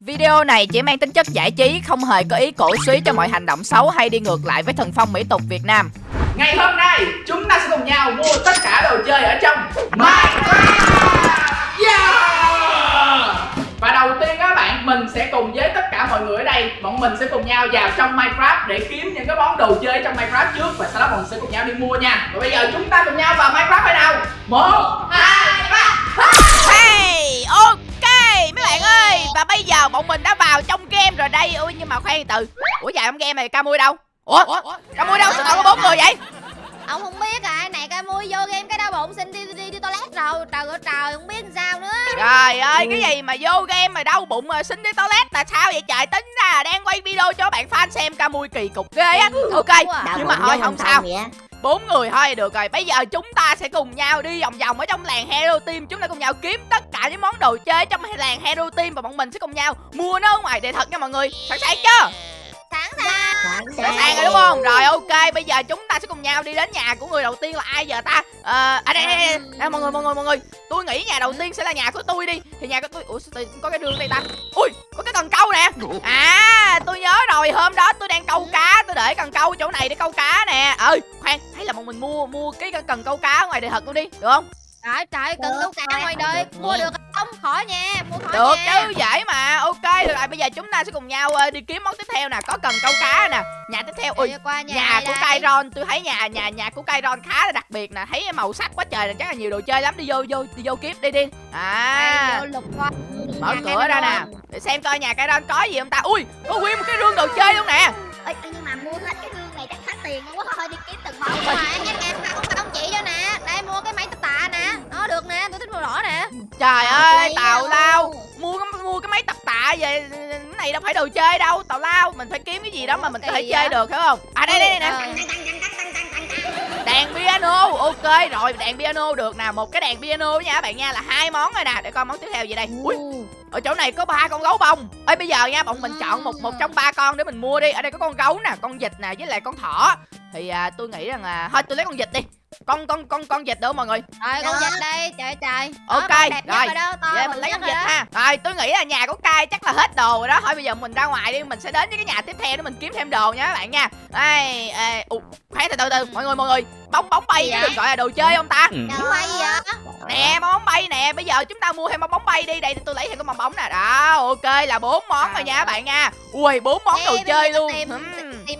Video này chỉ mang tính chất giải trí, không hề có ý cổ suý cho mọi hành động xấu hay đi ngược lại với thần phong mỹ tục Việt Nam. Ngày hôm nay chúng ta sẽ cùng nhau mua tất cả đồ chơi ở trong Minecraft! Yeah! Và đầu tiên các bạn mình sẽ cùng với tất cả mọi người ở đây Bọn mình sẽ cùng nhau vào trong Minecraft để kiếm những cái món đồ chơi trong Minecraft trước Và sau đó bọn mình sẽ cùng nhau đi mua nha. Và bây giờ chúng ta cùng nhau vào Minecraft hay nào. Một, hai, ba. Hey, ok mấy bạn ơi Và bây giờ bọn mình đã vào trong game rồi đây. Ui nhưng mà khoan từ. Ủa dài trong game này ca mui đâu? Ủa, ca mui đâu? Sao còn có bốn người vậy? Ông không biết à này cái mua vô game cái đau bụng xin đi đi đi toilet rồi. Trời ơi trời không biết làm sao nữa. Trời ơi cái gì mà vô game mà đau bụng mà xin đi toilet. Là sao vậy trời? Tính ra đang quay video cho bạn fan xem ca mui kỳ cục ghê á. Ok nhưng mà thôi không sao bốn người thôi được rồi, bây giờ chúng ta sẽ cùng nhau đi vòng vòng ở trong làng hero team. Chúng ta cùng nhau kiếm tất cả những món đồ chơi trong làng hero team và bọn mình sẽ cùng nhau mua nó ở ngoài. Để thật nha mọi người, sẵn sàng chưa? Sẵn sàng sẵn sàng rồi. đúng không? Rồi ok bây giờ chúng ta sẽ cùng nhau đi đến nhà của người đầu tiên là ai giờ ta? Ờ à, đây, đây, đây, đây. mọi người mọi người mọi người. Tôi nghĩ nhà đầu tiên sẽ là nhà của tôi đi. Thì nhà của tôi ủa sao tôi có cái đường đây ta? Ui có cái cần câu nè. À tôi nhớ rồi hôm đó tôi đang câu cá tôi để cần câu chỗ này để câu cá nè. Ơi khoan hay là bọn mình mua mua cái cần câu cá ngoài đời thật luôn đi được không trời trời cần câu cá ngoài đời. Mua được không? Khỏi nha mua khỏi được nha. chứ dễ mà. Ok được rồi bây giờ chúng ta sẽ cùng nhau ờ, đi kiếm món tiếp theo nè. Có cần câu cá nè. Nhà tiếp theo ui qua nhà, nhà của? Kairon tôi thấy nhà nhà nhà của Kairon khá là đặc biệt nè. Thấy màu sắc quá trời là chắc là nhiều đồ chơi lắm. Đi vô vô đi vô kiếm đi đi. À. Đây, vô lục qua mở cửa ra nè. Để xem coi nhà Kairon có gì không ta. Ui có nguyên một cái rương đồ chơi luôn nè. Ê, nhưng mà mua hết cái gương này chắc hết tiền luôn quá thôi đi kiếm từng món phải em màu đỏ nè. Trời ơi lấy tào lao. mua cái mua cái máy tập tạ về cái này đâu phải đồ chơi đâu tào lao. Mình phải kiếm cái gì đó mà mình có thể chơi được phải không? À đây đây đây nè. Ờ. đàn piano. Ok rồi đàn piano được nè. Một cái đàn piano nha các bạn nha là hai món rồi nè. Để coi món tiếp theo gì đây. Ui ở chỗ này có ba con gấu bông. Ơi bây giờ nha bọn mình chọn một một trong ba con để mình mua đi. Ở đây có con gấu nè con vịt nè với lại con thỏ. Thì à, tôi nghĩ rằng là thôi tôi lấy con vịt đi con con con con vịt được mọi người? Rồi con Đó. vịt đây trời trời. Ok, đẹp nhất rồi. Vậy mình lấy con vịt đó. ha. Rồi tôi nghĩ là nhà của Cai chắc là hết đồ rồi đó. Thôi bây giờ mình ra ngoài đi. Mình sẽ đến với cái nhà tiếp theo để mình kiếm thêm đồ nha các bạn nha. Đây, ê, khoan từ từ từ. Mọi người mọi người Bóng bóng bay chứ vậy? đừng gọi là đồ chơi không ta? Đâu bay gì vậy Nè bóng bóng bay nè Bây giờ chúng ta mua thêm bóng bóng bay đi. Đây tôi lấy thêm cái bong bóng nè. Đó ok là bốn món rồi nha các bạn nha. Ui bốn món đồ chơi luôn. tìm,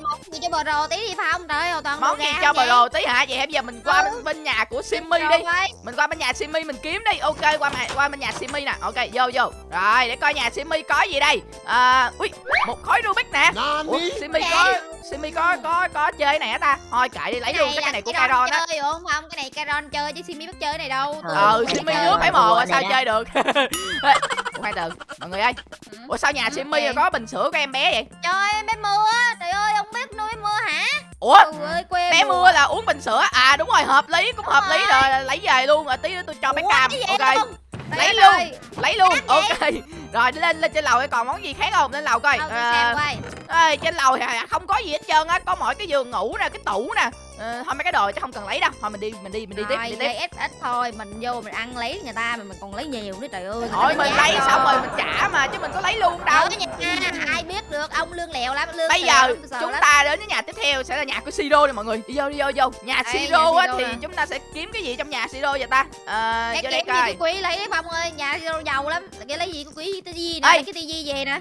món gì cho bờ rồ tí đi phải không? Trời ơi toàn Món đồ gì gà cho không bờ đồ tí hả? Vậy bây giờ mình qua Ừ. bên, bên nhà của Simmy đi. mình qua bên nhà Simmy mình kiếm đi. Ok qua mà- qua bên nhà Simmy nè. Ok vô vô. Rồi để coi nhà Simmy có gì đây. À, ui một khối Rubik nè. Ủa, Simmy có Simmy có có có chơi này hả ta. Thôi kệ đi lấy luôn cái này của Kairon á. chơi đúng không? Cái này Kairon chơi chứ Simi biết chơi cái này đâu. Tôi ờ không Simmy chơi. nước phải mồ sao chơi được? Ê, khoan từ mọi người ơi. Ủa sao nhà Simmy Ok. có bình sữa của em bé vậy? Trời em bé mưa trời ơi ông biết nuôi mưa hả? Ủa ơi bé mưa là uống bình sữa. À đúng rồi hợp lý cũng hợp lý Đúng rồi. Lấy về luôn rồi tí nữa tôi cho bé Ủa, cam. ok. lấy luôn ơi, lấy luôn. Ok. Rồi lên lên trên lầu còn món gì khác không? Lên lầu coi. Ờ, Ê, trên lầu không có gì hết trơn á. Có mỗi cái giường ngủ nè cái tủ nè ờ, thôi mấy cái đồ chắc không cần lấy đâu. Thôi mình đi mình đi mình đi tiếp Rồi, đi tiếp. Ít ít thôi mình vô mình ăn lấy người ta mà mình còn lấy nhiều nữa trời ơi. Thôi mình lấy xong rồi rồi. mình trả mà chứ mình có lấy luôn đâu. Đâu nha, ai biết được ông lương lẹo lắm lương bây giờ lắm, chúng lắm. ta đến với nhà tiếp theo sẽ là nhà của Siro nè mọi người. Đi vô đi vô vô. Nhà Siro nhà á Siro thì nè. chúng ta sẽ kiếm cái gì trong nhà Siro vậy ta? Ờ cái vô đây coi. cái quý lấy đi phong ơi nhà đâu giàu lắm. Cái lấy gì cái quý cái Ê. nè cái tivi về nè.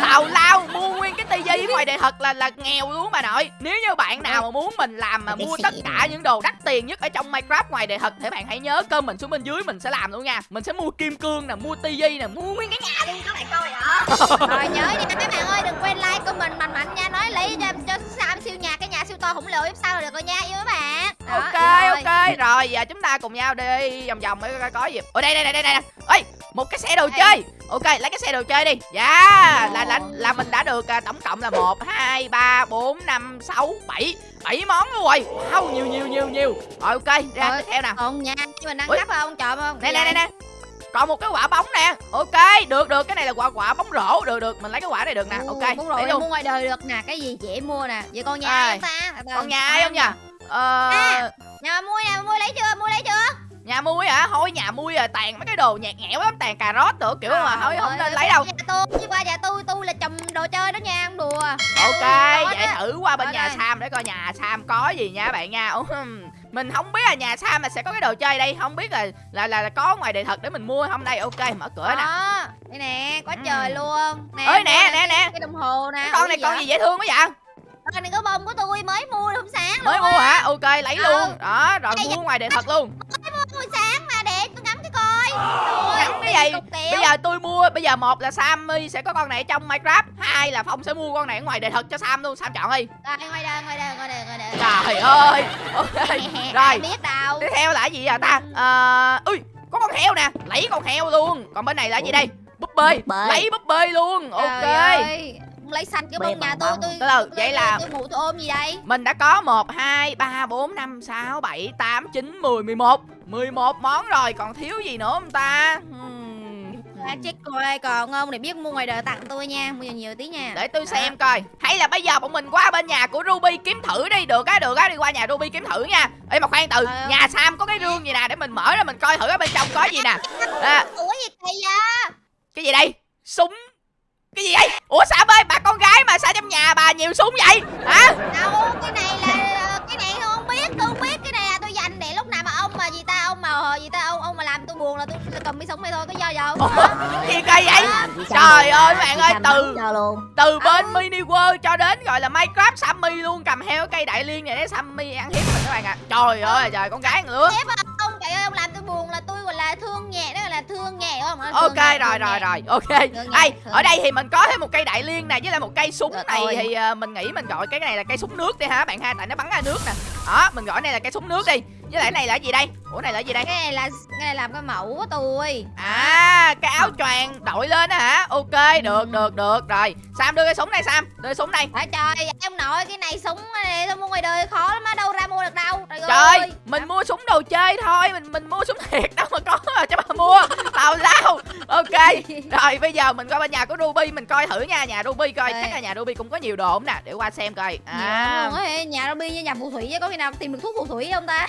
Tào lao mua nguyên cái tivi ngoài đời thật là là nghèo luôn bà nội. Nếu như bạn nào mà muốn mình làm mà mua tất cả những đồ đắt tiền nhất ở trong Minecraft ngoài đời thật thì bạn hãy nhớ cơm mình xuống bên dưới mình sẽ làm luôn nha. Mình sẽ mua kim cương nè mua tivi nè mua nguyên cái nhà luôn các bạn coi ạ rồi nhớ nha các bạn ơi đừng quên like comment mạnh mạnh nha. Nói lấy cho cho Sam siêu nhà cái nhà siêu to khổng lồ tiếp sau là được rồi nha yêu các bạn. Đó, ok ok. Rồi giờ chúng ta cùng nhau đi vòng vòng coi có gì. Ở đây đây đây đây đây ơi một cái xe đồ chơi. Ok lấy cái xe đồ chơi đi. Dạ là là là mình đã được à, tổng cộng là một hai ba bốn năm sáu bảy bảy món luôn rồi. Wow nhiều nhiều nhiều nhiều. Rồi ok ra Rồi. tiếp theo nè. còn nha chứ mình Ui. cấp không? Chọn không nè nè nè nè. Còn một cái quả bóng nè. Ok được được. Cái này là quả quả bóng rổ. Được được. Mình lấy cái quả này được nè. Ok rồi luôn. mua ngoài đời được nè. Cái gì dễ mua nè. Vậy con nhà Ai? ta. Còn nhà ai không nhỉ ờ. À. nhà mua nhà mua lấy chưa? Mua lấy chưa nhà mui hả thôi nhà mui à tàn mấy cái đồ nhạt nhẽo lắm tàn cà rốt nữa kiểu mà thôi không nên lấy đâu Nhà tôi chứ qua nhà tôi tôi là trồng đồ chơi đó nha không đùa. ok Có vậy đó. thử qua bên nhà đây. sam để coi nhà sam có gì nha bạn nha mình không biết là nhà sam là sẽ có cái đồ chơi đây không biết là là là, là có ngoài đời thật để mình mua không đây ok mở cửa nè Đó, đây nè, quá Ừ. trời luôn. Nè, ơi nè nè nè Cái đồng hồ nè. cái con này con gì dễ thương quá vậy Con này có bông của tôi mới mua hôm sáng mới luôn mua hả ok lấy Ừ. luôn đó rồi mua ngoài đời thật luôn Mua sáng mà để tôi gì? cục kẹo. bây giờ tôi mua bây giờ một là sammy sẽ có con này ở trong minecraft hai là phong sẽ mua con này ở ngoài đời thật cho sam luôn. Sam chọn đi. Đây, ngoài đây, ngoài đây, ngoài đây, ngoài đây. trời ơi. Ok. Rồi. biết đâu. tiếp theo là cái gì à ta? Ờ ui có con heo nè. Lấy con heo luôn. Còn bên này là cái gì đây? Búp bê. Lấy búp bê luôn. Ok. ơi, lấy xanh cái bông nhà tôi tôi Từ từ, vậy là- tôi ngủ tôi ôm gì đây? mình đã có 1, 2, 3, 4, 5, 6, 7, 8, 9, 10, 11 11 món rồi còn thiếu gì nữa không ta Hmm. à, check coi còn không để biết mua ngoài đời tặng tôi nha mua nhiều nhiều tí nha Để tôi xem coi Hay là bây giờ bọn mình qua bên nhà của Ruby kiếm thử đi Được á, được á, đi qua nhà Ruby kiếm thử nha Ê mà khoan từ, Ờ. nhà Sam có cái rương gì nè Để mình mở ra mình coi thử ở bên trong có gì nè à, ủa gì kỳ vậy Cái gì đây? Súng Cái gì đây? Ủa Sam ơi, bà con gái mà sao trong nhà bà nhiều súng vậy? Hả? đâu cái này là cái này tôi không biết tôi không biết cái này là tôi dành để lúc nào mà ông mà gì ta ông mà gì ta? Ông ông mà làm tôi buồn là tôi tôi cầm cái súng này thôi có do gì không? Gì kỳ vậy? À, Trời ơi, bạn ơi, từ- Từ bên mini world cho đến gọi là Minecraft Sammy luôn Cầm heo cây đại liên này để Sammy ăn hiếp mình các bạn ạ. Trời ơi, trời con gái nữa ông trời ơi ông làm tôi buồn là tôi gọi là thương nhẹ đó gọi là thương nhẹ đúng không Thương Ok nhẹ, rồi rồi rồi ok. Thương ở đây thì mình có thêm một cây đại liên nè Với lại một cây súng này thì ờ, mình nghĩ mình gọi cái này là cây súng nước đi ha bạn ha Tại nó bắn ra nước nè. Đó mình gọi này là cây súng nước đi Với lại cái này là cái gì đây? Ủa này là cái gì đây? Cái này là cái này làm cái mẫu của tôi. À cái áo choàng đội lên á hả? Ok được được được. Rồi Sam đưa cái súng này Sam. Đưa cái súng đây Trời trời ông nội cái này súng này tôi mua ngoài đời khó lắm á đâu ra mua được đâu. Trời, Trời ơi. mình mua súng đồ chơi thôi Mình mình mua súng thiệt đâu mà có mà cho bà mua. Tào lao. Ok Rồi bây giờ mình qua bên nhà của Ruby Mình coi thử nha Nhà Ruby coi. Chắc là nhà Ruby cũng có nhiều đồ không nè Để qua xem coi. À. á nhà Ruby với nhà phù thủy chứ có khi nào tìm được thuốc phù thủy không ta?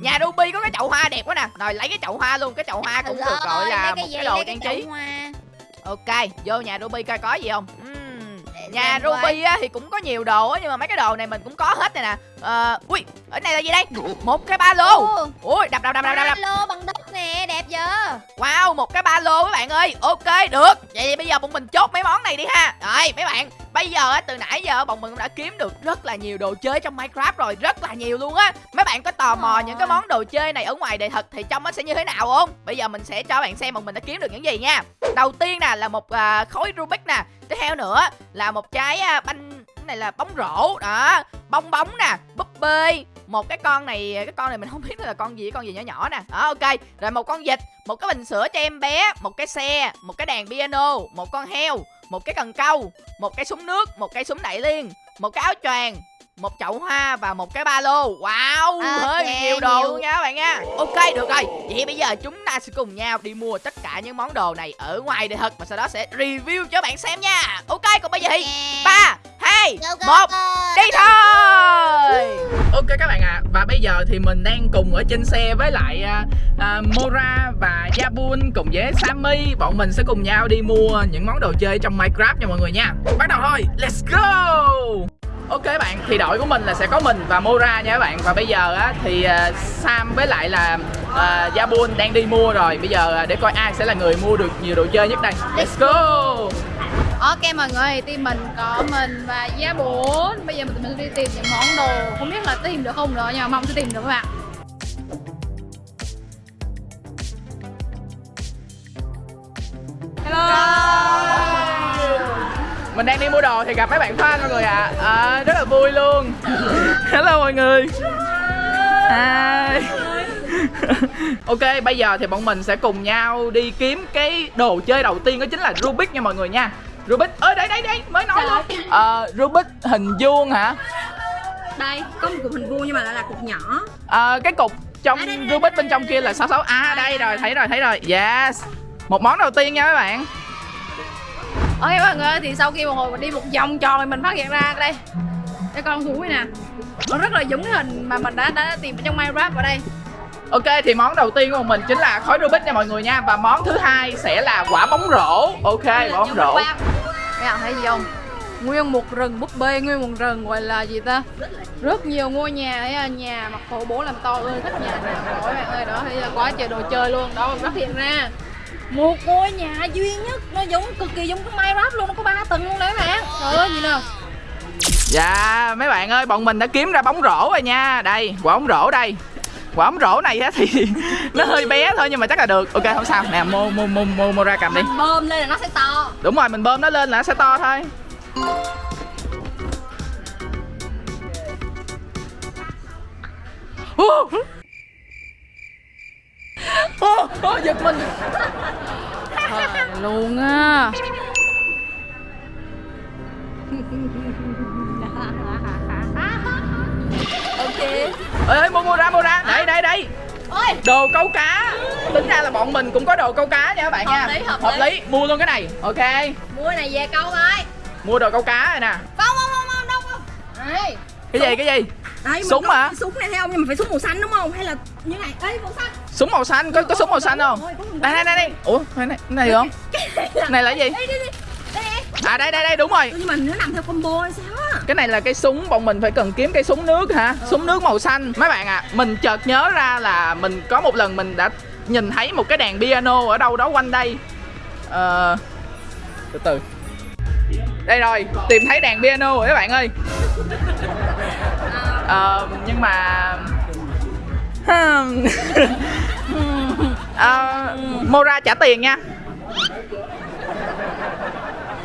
Nhà Ruby có cái chậu hoa đẹp quá nè. Rồi lấy cái chậu hoa luôn Cái chậu hoa cũng được gọi là gì, cái đồ trang trí hoa. Ok Vô nhà Ruby coi có gì không Ừm, Để Nhà. Ruby á, thì cũng có nhiều đồ á Nhưng mà mấy cái đồ này mình cũng có hết này nè Ờ, Ui ở này là gì đây Một cái ba lô Ui đập đập đập đập đập, đập. lô bằng đất nè đẹp chưa Wow, một cái ba lô các bạn ơi. Ok, được. Vậy thì bây giờ bọn mình chốt mấy món này đi ha. Rồi, mấy bạn, bây giờ á, từ nãy giờ bọn mình cũng đã kiếm được rất là nhiều đồ chơi trong Minecraft rồi, rất là nhiều luôn á. Mấy bạn có tò mò những cái món đồ chơi này ở ngoài đời thật thì trong nó sẽ như thế nào không? Bây giờ mình sẽ cho bạn xem bọn mình đã kiếm được những gì nha. Đầu tiên nè là một à, khối Rubik nè. Tiếp theo nữa là một trái à, banh này là bóng rổ đó, bong bóng nè, búp bê, một cái con này cái con này mình không biết là con gì con gì nhỏ nhỏ nè đó ok rồi một con vịt một cái bình sữa cho em bé một cái xe một cái đàn piano một con heo một cái cần câu một cái súng nước một cây súng đại liên một cái áo choàng một chậu hoa và một cái ba lô. Wow À, hơi nhiều đồ nhiều. luôn nha các bạn nha. Ok được rồi. Vậy bây giờ chúng ta sẽ cùng nhau đi mua tất cả những món đồ này ở ngoài đời thật và sau đó sẽ review cho bạn xem nha. Ok còn bây giờ thì ba hai một đi thôi Ok các bạn ạ. Và bây giờ thì mình đang cùng ở trên xe với lại uh, Mora và Yabun cùng với Sammy. Bọn mình sẽ cùng nhau đi mua những món đồ chơi trong Minecraft nha mọi người nha. Bắt đầu thôi, let's go. Ok bạn, thì đội của mình là sẽ có mình và Mora nha các bạn. Và bây giờ á, thì uh, Sam với lại là à, Yabun đang đi mua rồi. Bây giờ để coi ai sẽ là người mua được nhiều đồ chơi nhất đây. Let's go. Ok mọi người, team mình có mình và giá 4 Bây giờ mình mình đi tìm những món đồ. Không biết là tìm được không nữa nhưng mà mong sẽ tìm được các bạn. Mình đang đi mua đồ thì gặp mấy bạn fan mọi người ạ. À. Rất là vui luôn. Hello mọi người. Hi. Ok bây giờ thì bọn mình sẽ cùng nhau đi kiếm cái đồ chơi đầu tiên đó chính là Rubik nha mọi người nha Rubik, ơi đây đây đây mới nói luôn. Ờ, Rubik hình vuông hả? Đây, có một cục hình vuông nhưng mà lại là cục nhỏ. Ờ, cái cục trong Rubik bên trong kia là 66 À đây rồi, thấy rồi, thấy rồi. Yes. Một món đầu tiên nha các bạn. Ok mọi người, thì sau khi một hồi mình đi một vòng tròn thì mình phát hiện ra đây. Cái con thú này nè. Nó rất là giống cái hình mà mình đã đã tìm ở trong Minecraft ở đây Ok thì món đầu tiên của mình chính là khói Rubik nha mọi người nha. Và món thứ hai sẽ là quả bóng rổ. Ok quả bóng rổ. Mấy bạn thấy gì không? Nguyên một rừng búp bê, nguyên một rừng gọi là gì ta? Rất nhiều ngôi nhà ấy, nhà mặt phố bố làm to ơi, thích nhà nào mỗi bạn ơi đó, thấy là quá trời đồ chơi luôn, đó phát hiện ra. Một ngôi nhà duy nhất nó giống cực kỳ giống cái Minecraft luôn, nó có ba tầng luôn đấy các bạn. Trời ơi gì nào? Dạ mấy bạn ơi bọn mình đã kiếm ra bóng rổ rồi nha. Đây quả bóng rổ đây Quả bóng rổ này á thì nó hơi bé thôi nhưng mà chắc là được. Ok không sao. Nè mua mua mua mua, mua ra cầm đi. Mình bơm lên là nó sẽ to. Đúng rồi mình bơm nó lên là nó sẽ to thôi. Ô, ô, ô, giật mình. Trời luôn á. Ok ê mua mua ra mua ra. Đây đây đây Ôi. Đồ câu cá. Tính ra là bọn mình cũng có đồ câu cá nha các bạn Hợp nha. lý, hợp lý. mua luôn cái này. Ok. Mua này về câu thôi mua đồ câu cá này nè. Không không không không đâu không. Cái gì cái gì? Đấy, Súng hả? Súng này thấy không? Nhưng mà phải súng màu xanh đúng không? Hay là như này? Ê, màu xanh. súng màu xanh có có súng màu xanh không? Đây đây đây đây ủa đây này này được không? Này là gì? Đây, đây, đây. Đây. Nè. à đây đây đây đúng rồi. Nhưng mà nó nằm theo combo hay sao? Cái này là cái súng bọn mình phải cần kiếm cây súng nước hả? Súng nước màu xanh. Mấy bạn ạ mình chợt nhớ ra là mình có một lần mình đã nhìn thấy một cái đàn piano ở đâu đó quanh đây. Ờ từ từ. Đây rồi tìm thấy đàn piano rồi các bạn ơi. Ờ nhưng mà hmm. Ờ, Mora trả tiền nha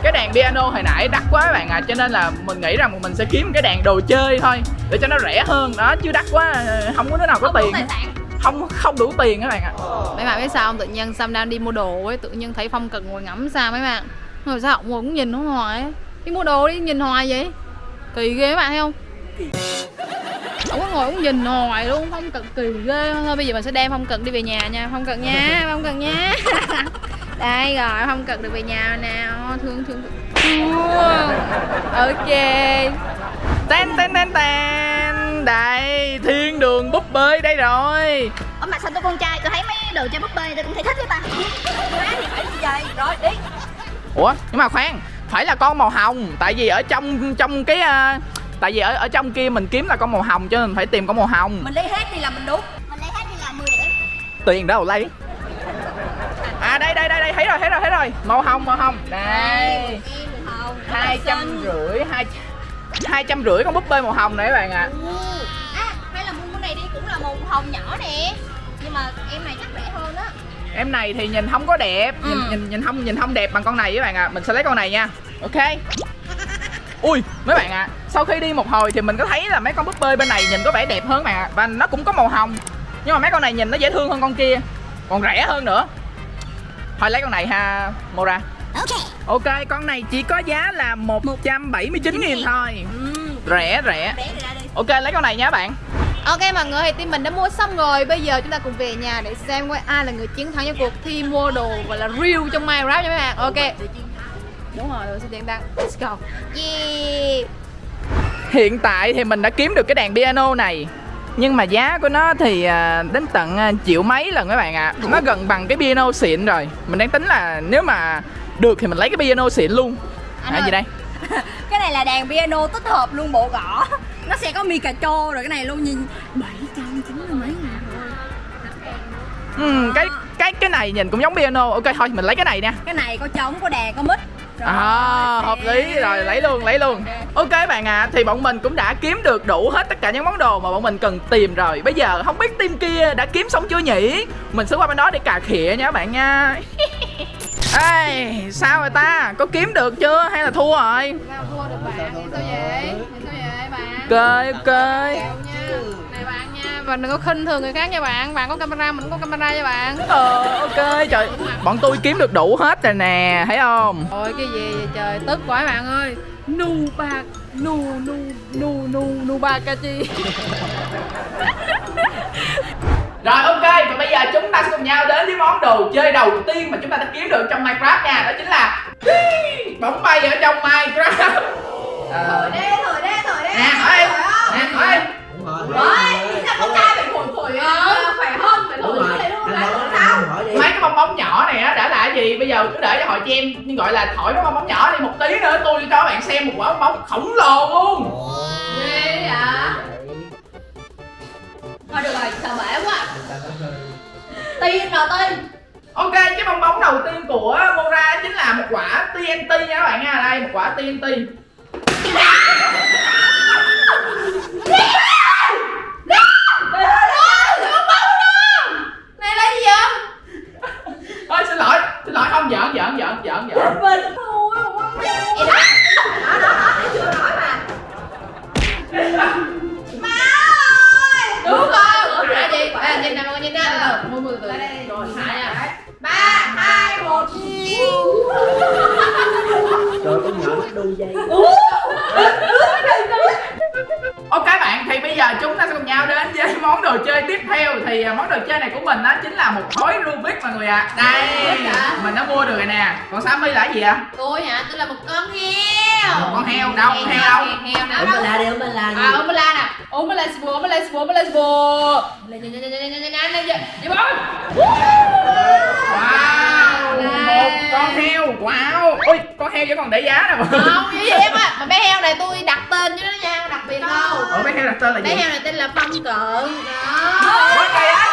cái đàn piano hồi nãy đắt quá các bạn ạ cho nên là mình nghĩ rằng mình sẽ kiếm cái đàn đồ chơi thôi để cho nó rẻ hơn đó chứ đắt quá không có đứa nào có tiền không không đủ tiền các bạn ạ Mấy bạn biết sao không? Tự nhiên Sam đang đi mua đồ ấy, tự nhiên thấy Phong cần ngồi ngắm Sam mấy bạn. Rồi sao ngồi cũng nhìn nó hoài ấy. Đi mua đồ đi, nhìn hoài vậy. Kỳ ghê các bạn thấy không? Ông có ngồi cũng nhìn hoài luôn, Phong cần kỳ ghê. Thôi bây giờ mình sẽ đem Phong cần đi về nhà nha, Phong cần nha, Phong cần nha. Đây rồi, Phong cần được về nhà nào. Thương thương thương. Ok. ten ten ten ten đây thiên đường búp bê đây rồi Ở mặt xanh tôi con trai tôi thấy mấy đồ chơi búp bê tôi cũng thấy thích với ta Má thì phải vậy. Rồi, đi. ủa nhưng mà khoan phải là con màu hồng tại vì ở trong trong cái à, tại vì ở ở trong kia mình kiếm là con màu hồng cho nên mình phải tìm con màu hồng Mình lấy hết đi là mình đúng. Mình lấy hết đi là 10 điểm tiền đâu lấy à đây đây đây đây thấy rồi thấy rồi thấy rồi. Màu hồng màu hồng. Đây. Em hồng hai trăm rưỡi hai hai trăm rưỡi con búp bê màu hồng này các bạn ạ. À hay là mua cái này đi cũng là màu hồng nhỏ nè. Nhưng mà em này chắc rẻ hơn á. Em này thì nhìn không có đẹp. Nhìn Ừ. nhìn nhìn không nhìn không đẹp bằng con này các bạn ạ. Mình sẽ lấy con này nha. Ok. Ui mấy bạn ạ sau khi đi một hồi thì mình có thấy là mấy con búp bê bên này nhìn có vẻ đẹp hơn các bạn ạ và nó cũng có màu hồng. Nhưng mà mấy con này nhìn nó dễ thương hơn con kia. Còn rẻ hơn nữa thôi lấy con này ha Mora. Ok. Ok con này chỉ có giá là 179 nghìn thôi. Rẻ rẻ. Đi. ok lấy con này nha bạn. Ok mọi người thì team mình đã mua xong rồi. Bây giờ chúng ta cùng về nhà để xem coi ai là người chiến thắng trong cuộc thi mua đồ gọi là real trong Minecraft nha mấy bạn. Ok. Đúng rồi, rồi sẽ tiền đăng Let's go. Yeah. Hiện tại thì mình đã kiếm được cái đàn piano này Nhưng mà giá của nó thì à, đến tận à, triệu mấy lần các bạn ạ Nó gần bằng cái piano xịn rồi Mình đang tính là nếu mà được thì mình lấy cái piano xịn luôn Anh À ơi. gì đây? Cái này là đàn piano tích hợp luôn bộ gõ. Nó sẽ có Pikachu rồi cái này luôn nhìn 790 mấy ngàn. Ừ, cái cái cái này nhìn cũng giống piano Ok thôi mình lấy cái này nha Cái này có trống, có đàn, có mic. À, hợp lý. rồi lấy luôn lấy luôn. Ok. Bạn ạ thì bọn mình cũng đã kiếm được đủ hết tất cả những món đồ mà bọn mình cần tìm rồi. Bây giờ không biết team kia đã kiếm xong chưa nhỉ? Mình sẽ qua bên đó để cà khịa nha các bạn nha. Ê, sao rồi ta? Có kiếm được chưa? Hay là thua rồi? Nào thua được bạn, sao vậy? Sao vậy bạn? ok ok bạn đừng có khinh thường người khác nha bạn. Bạn có camera, mình cũng có camera nha bạn. Ờ ok trời. Bọn tôi kiếm được đủ hết rồi nè thấy không? Ôi cái gì vậy trời, tức quá bạn ơi. Nu bạc, nu nu nu nu nu ba ca chi. Rồi ok. Và bây giờ chúng ta sẽ cùng nhau đến với món đồ chơi đầu tiên mà chúng ta đã kiếm được trong Minecraft nha. Đó chính là bóng bay ở trong Minecraft. Ờ, Đê thổi đê thổi đê Nè hỏi em. Nè hỏi em con trai phải thổi thổi à, khỏe hơn phải thổi như thế luôn mấy cái bong bóng nhỏ này nó đã là gì? Bây giờ cứ để cho họ cho nhưng gọi là thổi cái bong bóng nhỏ đi một tí nữa tôi cho bạn xem một quả bong bóng khổng lồ luôn. Ghê dạ thôi được rồi sợ bể quá. Tiên đầu tiên? Ok, cái bong bóng đầu tiên của Mora chính là một quả TNT nha các bạn nha. Đây, một quả TNT này theo Thì à, món đồ chơi này của mình đó chính là một khối Rubik mọi người ạ Đây, mình đã mua được rồi nè Còn Sammy là cái gì ạ? Tôi hả? Tôi là một con heo. Con heo, đâu, con heo đâu Heo nè. Ông bà la đi, ông bà la đi À, ông la nè. Ông la sbo, ông la sbo, ông la sbo. Đi bóng. Wow, một con heo, wow Ui, con heo vẫn còn để giá nè Không, vậy em á. Mà bé heo này tôi tên là Bé gì? heo này tên là Phong Cận. Đó. Ủa, kỳ á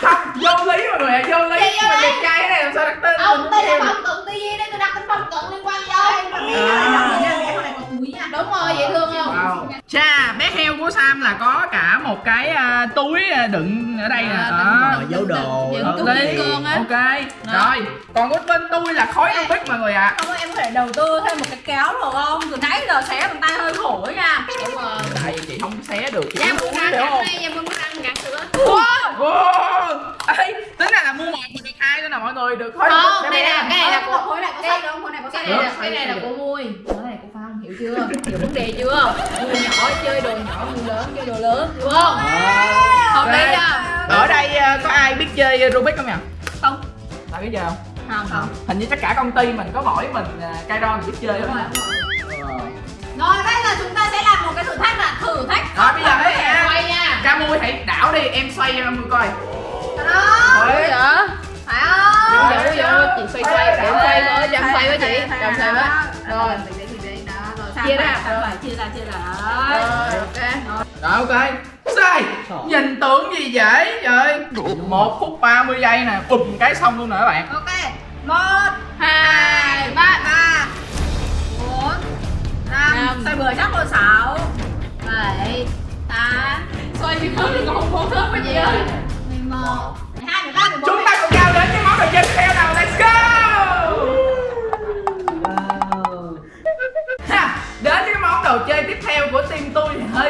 Không, vô lý mọi người ạ, vô lý Mình bạn? đẹp trai thế này làm sao đặt tên Ông tên là? Phong Cận TV đây, tôi đặt tên Phong Cận liên quan gì đâu. Đúng rồi, dễ thương không? Chà, bé heo của Sam là có cả một cái à, túi à, đựng ở đây nè. À, Đó. Giấu đồ Hợp lý. á. Ok. Đó. Rồi, còn của bên tôi là khói Rubik mọi người ạ. không em có thể đầu tư thêm một cái kéo được không từ nãy giờ xé bằng tay hơi khổ nha Đúng rồi. Tại vì chị không xé được. chị Dạ không muốn ăn không? đây, dạ muốn ăn gắn sữa. Ê, tính ra là mua một mà được hai nữa nè mọi người, được khói Không, đây là bé. cái này là Ờ, của khối này có cái- sai không khối này có sai cái này là cái này là của mui cái này của phong hiểu chưa? Hiểu vấn đề chưa? Người nhỏ chơi đồ nhỏ người lớn chơi đồ lớn hiểu không? Hợp lý chưa? Ở đây à, có ai biết chơi Rubik không nhỉ? Không. Tại biết chơi không? không. Không. Hình như tất cả công ty mình có mỗi mình à, Kairon biết chơi đúng thôi. rồi Ờ. rồi. Bây giờ chúng ta sẽ làm một cái thử thách là thử thách Rồi bây giờ đấy quay nha. Ca mui hãy đảo đi, em xoay cho Mui coi. đó Ủa vậy phải không? Vậy ủa chị xoay xoay để xoay với chồng xoay với chị. Chồng xoay với rồi chia Chia ra. rồi chia ra chia ra. Rồi. Ok. Rồi ok. Xoay. Nhìn tưởng gì dễ trời. 1 phút 30 giây nè, bùm cái xong luôn nè các bạn. ok. Một hai ba. Ba bốn năm xoay bừa chắc con sáu bảy tám. Xoay thì khớp thì còn không vô khớp cái gì ơi mười một mười hai mười ba mười bốn. Chúng ta cùng nhau đến với món đồ chơi tiếp theo nào. Let's go.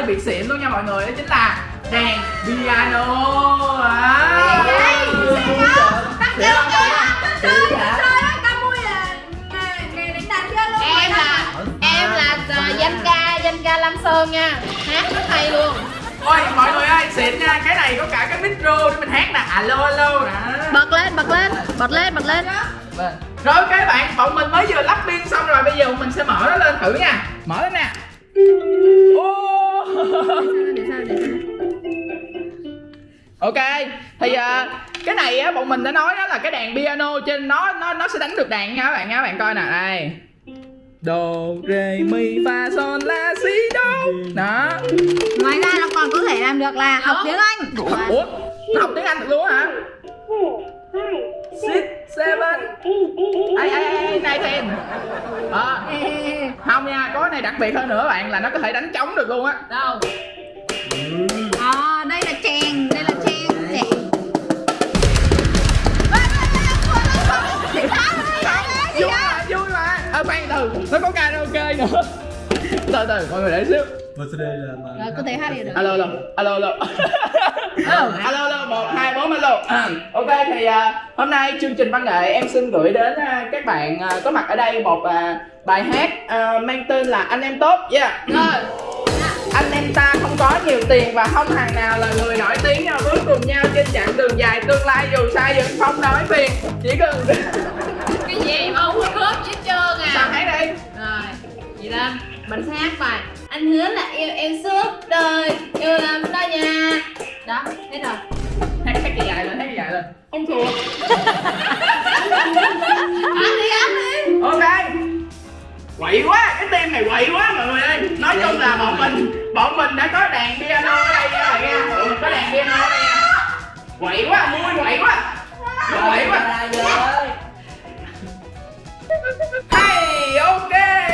Bị xịn luôn nha mọi người đó chính là đàn piano. À. Em là ờ, danh ca danh ca Lam Sơn nha. Hát rất hay luôn. Ôi mọi người ơi xịn nha cái này có cả cái micro để mình hát nè. Alo alo nè. Bật lên bật lên bật lên bật lên. Rồi các bạn, bọn mình mới vừa lắp pin xong rồi, bây giờ mình sẽ mở nó lên thử nha. Mở lên nè Ok, thì à, cái này á, bọn mình đã nói đó là cái đàn piano trên nó nó nó sẽ đánh được đàn nha các bạn nha, các bạn coi nè, đây. Do, re, mi, fa, sol, la, si, do. Đó. Ngoài ra nó còn có thể làm được là học tiếng anh. Ủa, nó học tiếng Anh được luôn hả? Six, seven. Ai ai ai này ten à, không nha có cái này đặc biệt hơn nữa bạn là nó có thể đánh trống được luôn á. Đâu? À, đây là chèn đây là chèn khoan từ nó có karaoke nữa. Từ từ mọi người để xíu. Sau đây là mà rồi có thể hát được alo alo alo alo. Alo alo một hai bốn alo ok thì à, hôm nay chương trình văn nghệ em xin gửi đến à, các bạn à, có mặt ở đây một à, bài hát à, mang tên là anh em tốt. Yeah. Rồi. Anh em ta không có nhiều tiền và không thằng nào là người nổi tiếng nhau. Bước cùng nhau trên chặng đường dài tương lai dù sai vẫn không nói phiền chỉ cần mình sẽ hát bài anh hứa là yêu em suốt đời yêu lắm đó nha. Đó hết rồi. Hát hát cái dài lên hát cái dài lên Em thua. Ok. Quậy quá cái team này quậy quá mọi người ơi. Nói chung là bọn mình bọn mình đã có đàn piano ở đây nha bạn nha. Bọn mình có đàn piano ở đây nha. Quậy quá vui quậy quá. Quậy quá. Ra rồi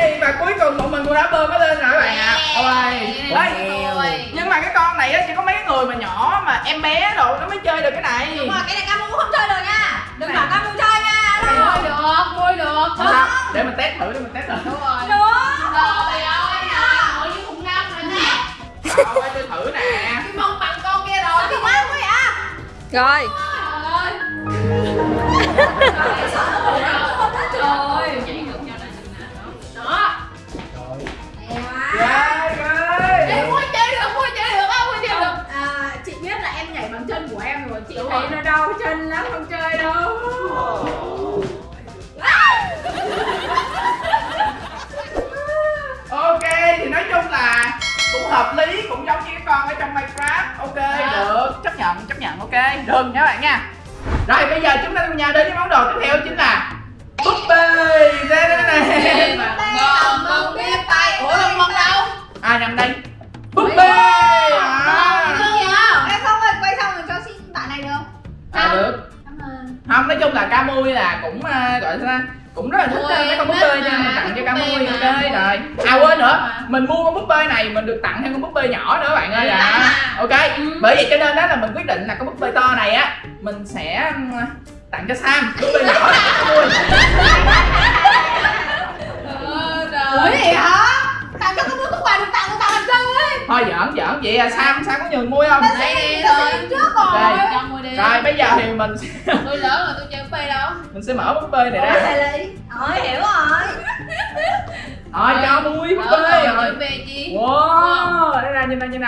ok và cuối cùng bọn mình cũng đã bơm nó lên rồi các bạn ạ? Ôi đấy nhưng mà cái con này á chỉ có mấy người mà nhỏ mà em bé đồ nó mới chơi được cái này. Đúng rồi, cái này Camu cũng không chơi được nha. Đừng bảo Camu chơi nha. Mua được, mua được. Không để mình test thử để mình test thử. Đúng rồi. Được. Trời ơi, ngồi như khủng long rồi nè. Phải tôi thử nè. Cái mông bằng con kia rồi. Cái quá quá vậy? Rồi. Trời ơi. Trời ơi thấy nó đau chân lắm, không chơi đâu. Ok thì nói chung là cũng hợp lý cũng giống như cái con ở trong minecraft. Ok được. Chấp nhận chấp nhận ok. Được nha bạn nha. Rồi bây giờ chúng ta cùng nhau đến với món đồ tiếp theo chính là búp bê. Đây đây này Ngon, không biết tay Ủa, lông mông đâu? ai nằm đây. Búp bê không? à được không nói chung là ca mui là cũng à, gọi sao cũng rất là thích Ui, à, mấy con búp bê nha mình tặng cho thích ca búp mui bê ok rồi. À quên nữa mình mua con búp bê này mình được tặng thêm con búp bê nhỏ nữa bạn ơi à. À. ok bởi vậy cho nên đó là mình quyết định là con búp bê to này á mình sẽ tặng cho sam. Búp bê nhỏ này ca mui Ờ, Ủa gì hả? Tặng cho cái thôi giỡn giỡn. Vậy à sam sam có nhường mui không? Đây đi thôi. trước rồi. Đây. Cho mua đi. rồi bây giờ thì mình sẽ, Tôi lớn rồi tôi chơi búp bê đâu? mình sẽ mở búp bê này ra. Ờ, hiểu rồi. Rồi cho mui búp bê rồi. búp bê chi? Wow đây ra nhìn nè nhìn nè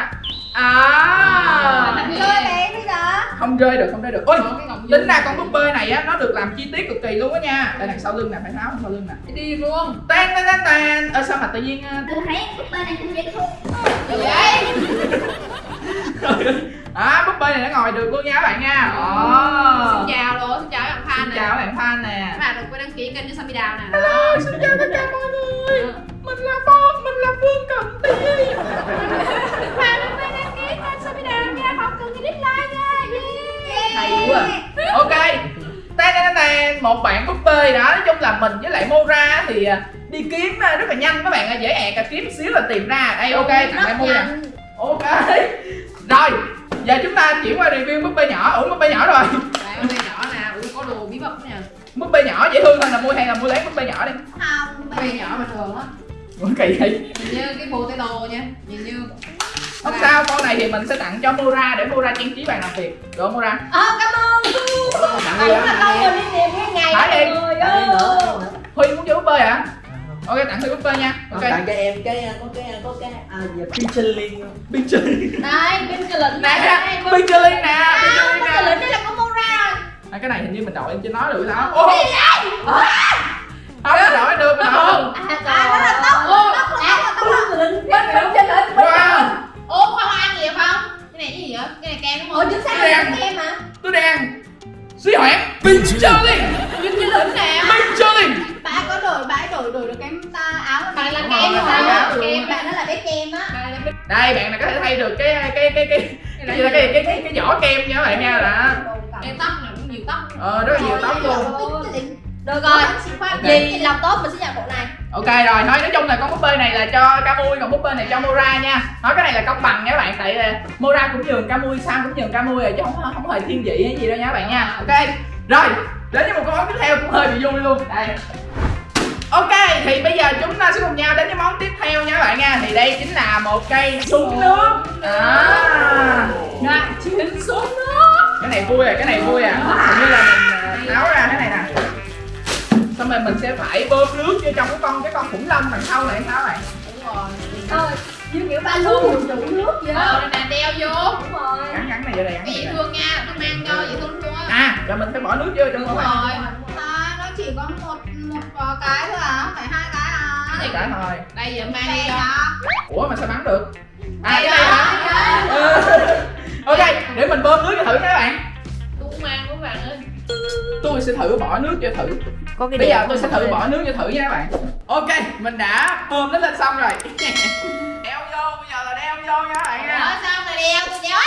à. Chơi bây giờ. Không rơi được không rơi được. Ôi tính ra con búp bê này á nó được làm chi tiết cực kỳ luôn á nha. Đây đằng sau lưng nè phải tháo sau lưng nè. Đi luôn. Tan tan tan tan. Ơ sao mà tự nhiên ờ, Tôi thấy búp bê này cũng dễ thương. Gì vậy? à búp bê này nó ngồi được luôn nha các bạn nha. Xin Ồ. chào luôn, xin chào các bạn fan xin nè. chào các bạn fan nè. Các bạn đừng quên đăng ký kênh cho Sammy Đào nè. Hello, xin chào tất cả mọi người. Mình là Phong mình là Phương Cận Tí hay quá ok. Tan một bạn búp bê đó nói chung là mình với lại Mora thì à, đi kiếm à, rất là nhanh các bạn dễ ẹt à kiếm xíu là tìm ra. Đây ok tặng lại mua nè ok. Rồi giờ chúng ta chuyển qua review búp bê nhỏ. Ủa búp bê nhỏ rồi. Búp bê nhỏ nè, ui có đồ bí mật nè. Búp bê nhỏ dễ thương hơn là mua hay là mua lấy búp bê nhỏ đi. Không, Búp bê nhỏ bình thường á. Ủa kỳ vậy? Nhìn như cái potato nha. Nhìn như không sao con này thì mình sẽ tặng cho Mora để Mora trang trí bàn làm việc được không Mora Ờ, cảm ơn tặng Đúng là con mình đi tìm cái ngày Thả đi. Huy muốn chơi búp bê hả ok tặng Huy búp nha ok tặng cho em cái có cái có cái à Michelin Đây, bên cái lệnh nè Michelin nè lệnh đây là con Mora à, cái này hình như mình đội em chưa nói được sao ô không mình đội được mình được À, đó là tóc Ô, Tóc là tóc là tóc là Bên bên này cái gì vậy? Cái này kem đúng Ủa không? chính xác Đen. là lệnh em mà tôi đang suy hoãn Michelin Cái lĩnh nè. Michelin Bà có đổi, bà đổi đổi được cái ta áo Bà là kem rồi, không? kem. Kem Bạn đó là bé kem á. Đây bạn này có thể thay được cái cái cái cái cái gì cái cái cái, cái vỏ kem nha các bạn nha là. Kem tóc này cũng nhiều tóc. Ờ rất là nhiều tóc luôn. Được rồi. Vì lòng tốt mình sẽ nhận bộ này ok rồi thôi nói chung là con búp bê này là cho Camui còn búp bê này cho Mora nha. Nói cái này là công bằng nha các bạn tại là Mora cũng nhường Camui Sam cũng nhường Camui rồi chứ không không hề thiên vị hay gì đâu nha các bạn nha. Ok rồi đến với một câu món tiếp theo cũng hơi bị vui luôn. Đây. Ok, thì bây giờ chúng ta sẽ cùng nhau đến với món tiếp theo nha các bạn nha. Thì đây chính là một cây súng nước. À, Dạ, chiến xuống nước. Cái này vui rồi, cái này vui à. Hình như là mình à, tháo ra thế này nè Xong rồi mình sẽ phải bơm nước vô trong cái con cái con khủng long đằng sau này tháo này Đúng rồi. Thôi Như kiểu ba nhiều chủ nước vậy Ờ, nè, đeo vô. Đúng rồi. Gắn gắn này vô đây, gắn Cái này dễ thương nha, tôi mang cho dễ thương luôn À, rồi mình phải bỏ nước vô trong Đúng rồi. À, nó chỉ có một một ờ, cái thôi à, phải hai cái à. Cái gì Cả thôi Đây giờ mang đi cho. Ủa mà sao bắn được? À Đây cái này đó. hả sẽ thử bỏ nước cho thử. Có cái bây giờ tôi sẽ thử bỏ nước cho thử nha các bạn. Ok mình đã bơm nó lên xong rồi. Đeo vô bây giờ là đeo vô nha các bạn nha. Ở sao mà đeo tôi đeo.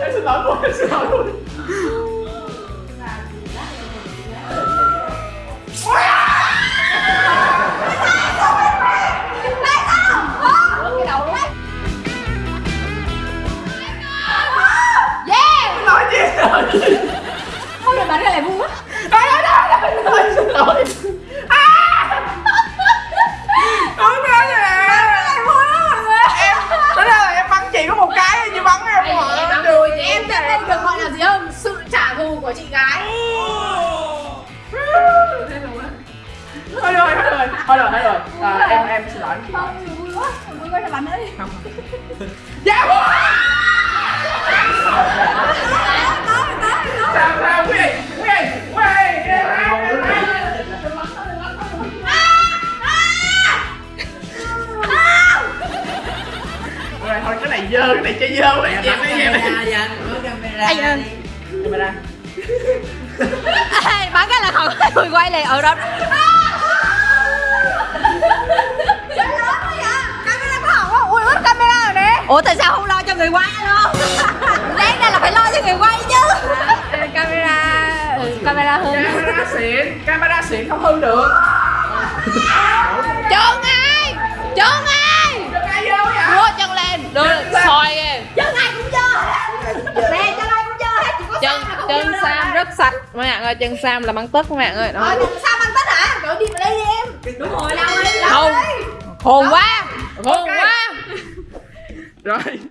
Em xin lỗi cô em xin lỗi cô Lỗi chị Vui quá Vui quá cho bạn ơi Dạ Sao, sao, quý vị, quý vị, quý vị thôi cái này dơ, cái này chơi dơ quá, dẹp đi, dẹp đi camera camera. Camera. Ê, Bắn cái là không quay liền ở đó Ủa tại sao không lo cho người quay luôn? Đáng ra là phải lo cho người quay chứ. Camera ừ, Camera hư. Camera xịn, camera xịn không hư được. Chân ai? Chân ai? Đừng ai vô vậy? Đưa chân lên. Đưa soi kìa Chân ai cũng dơ Nè chân ai cũng dơ hết Chỉ có chân chân sam rất sạch. Các bạn ơi chân sam là băng tất các bạn ơi. Ờ chân Sam ăn tất hả? Rồi đi vào đây đi em. Đúng rồi. Đâu đi đâu không. đi khôn quá. Khôn quá right?